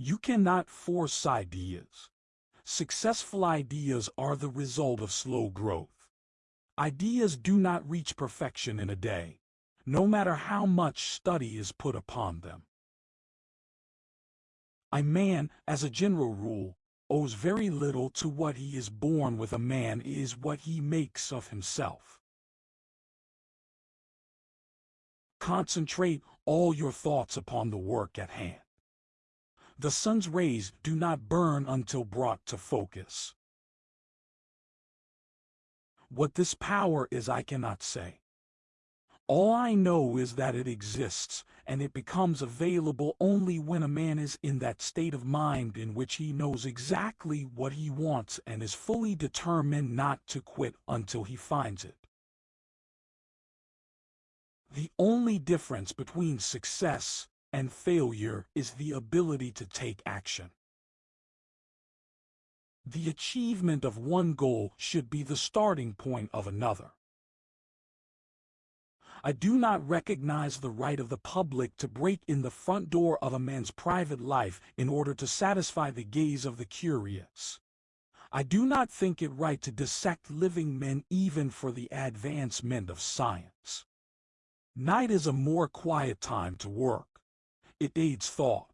You cannot force ideas. Successful ideas are the result of slow growth. Ideas do not reach perfection in a day, no matter how much study is put upon them. A man, as a general rule, owes very little to what he is born with a man is what he makes of himself. Concentrate all your thoughts upon the work at hand. The sun's rays do not burn until brought to focus. What this power is I cannot say. All I know is that it exists, and it becomes available only when a man is in that state of mind in which he knows exactly what he wants and is fully determined not to quit until he finds it. The only difference between success and failure is the ability to take action. The achievement of one goal should be the starting point of another. I do not recognize the right of the public to break in the front door of a man's private life in order to satisfy the gaze of the curious. I do not think it right to dissect living men even for the advancement of science. Night is a more quiet time to work. It aids thought.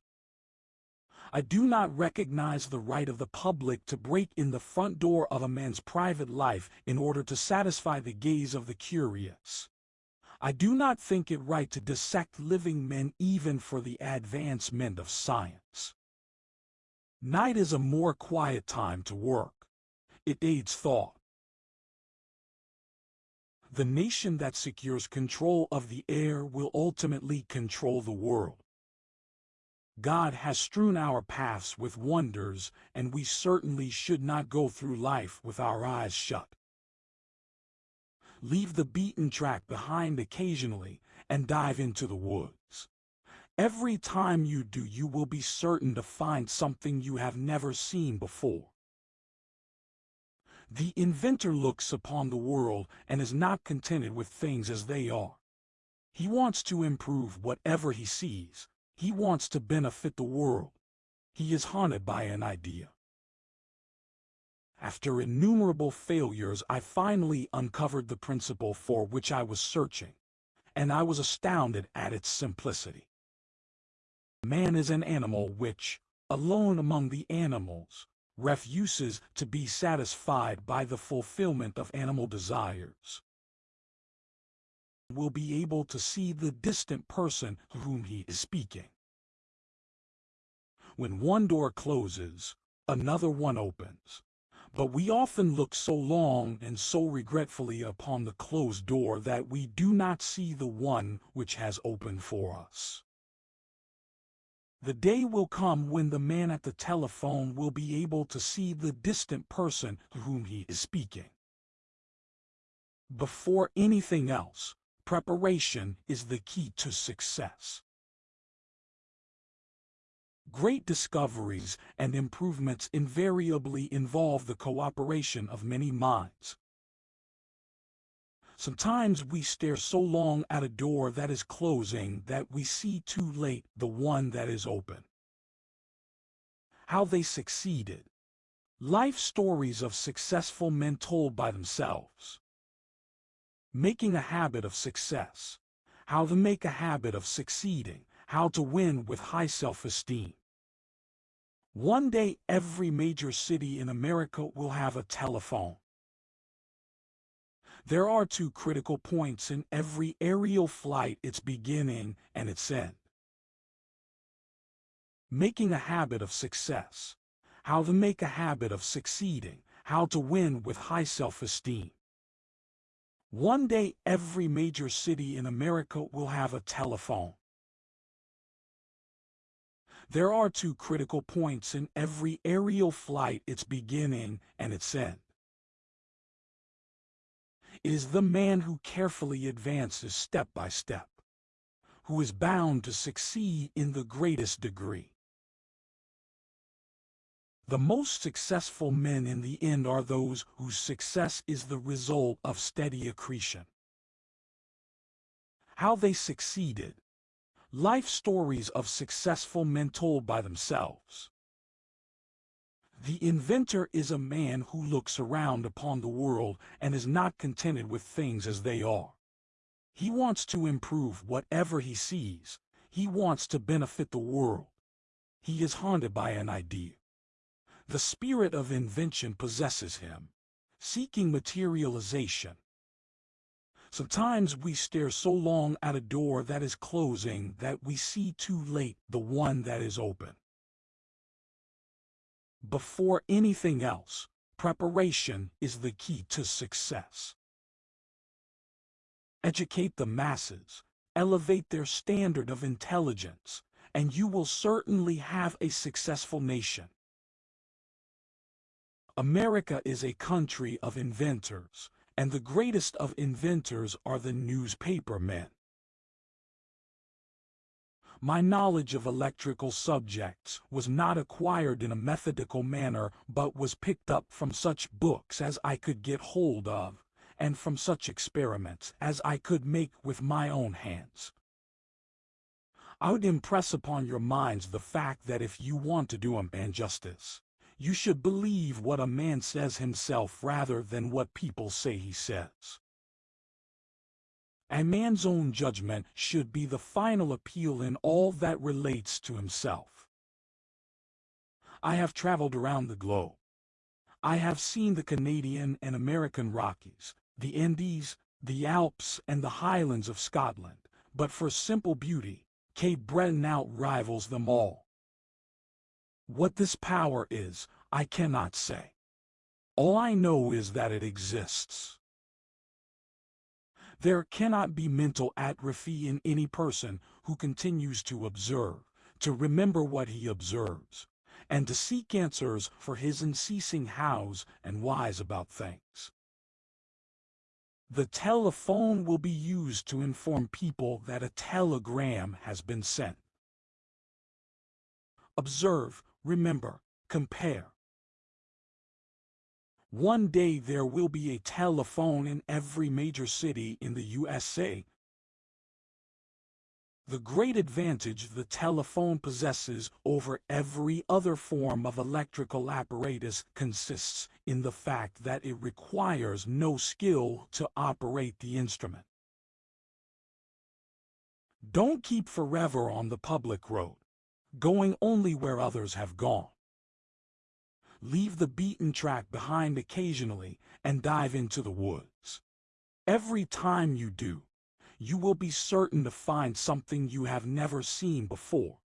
I do not recognize the right of the public to break in the front door of a man's private life in order to satisfy the gaze of the curious. I do not think it right to dissect living men even for the advancement of science. Night is a more quiet time to work. It aids thought. The nation that secures control of the air will ultimately control the world. God has strewn our paths with wonders, and we certainly should not go through life with our eyes shut. Leave the beaten track behind occasionally and dive into the woods. Every time you do, you will be certain to find something you have never seen before. The inventor looks upon the world and is not contented with things as they are. He wants to improve whatever he sees. He wants to benefit the world. He is haunted by an idea. After innumerable failures, I finally uncovered the principle for which I was searching, and I was astounded at its simplicity. Man is an animal which, alone among the animals, refuses to be satisfied by the fulfillment of animal desires will be able to see the distant person to whom he is speaking. When one door closes, another one opens. But we often look so long and so regretfully upon the closed door that we do not see the one which has opened for us. The day will come when the man at the telephone will be able to see the distant person to whom he is speaking. Before anything else, preparation is the key to success. Great discoveries and improvements invariably involve the cooperation of many minds. Sometimes we stare so long at a door that is closing that we see too late the one that is open. How they succeeded. Life stories of successful men told by themselves. Making a habit of success. How to make a habit of succeeding. How to win with high self-esteem. One day every major city in America will have a telephone. There are two critical points in every aerial flight, its beginning and its end. Making a habit of success. How to make a habit of succeeding. How to win with high self-esteem. One day every major city in America will have a telephone. There are two critical points in every aerial flight, its beginning and its end. It is the man who carefully advances step by step, who is bound to succeed in the greatest degree. The most successful men in the end are those whose success is the result of steady accretion. How they succeeded Life stories of successful men told by themselves. The inventor is a man who looks around upon the world and is not contented with things as they are. He wants to improve whatever he sees. He wants to benefit the world. He is haunted by an idea. The spirit of invention possesses him, seeking materialization. Sometimes we stare so long at a door that is closing that we see too late the one that is open. Before anything else, preparation is the key to success. Educate the masses, elevate their standard of intelligence, and you will certainly have a successful nation. America is a country of inventors, and the greatest of inventors are the newspaper men. My knowledge of electrical subjects was not acquired in a methodical manner but was picked up from such books as I could get hold of, and from such experiments as I could make with my own hands. I would impress upon your minds the fact that if you want to do a man justice, you should believe what a man says himself rather than what people say he says. A man's own judgment should be the final appeal in all that relates to himself. I have traveled around the globe. I have seen the Canadian and American Rockies, the Andes, the Alps, and the Highlands of Scotland, but for simple beauty, Cape Breton outrivals them all. What this power is, I cannot say. All I know is that it exists. There cannot be mental atrophy in any person who continues to observe, to remember what he observes, and to seek answers for his unceasing hows and whys about things. The telephone will be used to inform people that a telegram has been sent. Observe, remember, compare. One day there will be a telephone in every major city in the USA. The great advantage the telephone possesses over every other form of electrical apparatus consists in the fact that it requires no skill to operate the instrument. Don't keep forever on the public road, going only where others have gone. Leave the beaten track behind occasionally and dive into the woods. Every time you do, you will be certain to find something you have never seen before.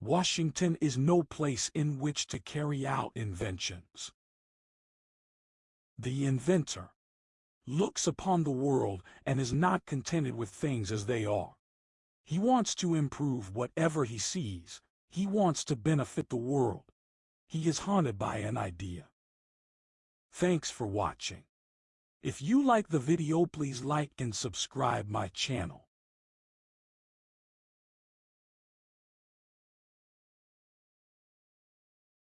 Washington is no place in which to carry out inventions. The inventor looks upon the world and is not contented with things as they are. He wants to improve whatever he sees. He wants to benefit the world. He is haunted by an idea. Thanks for watching. If you like the video please like and subscribe my channel.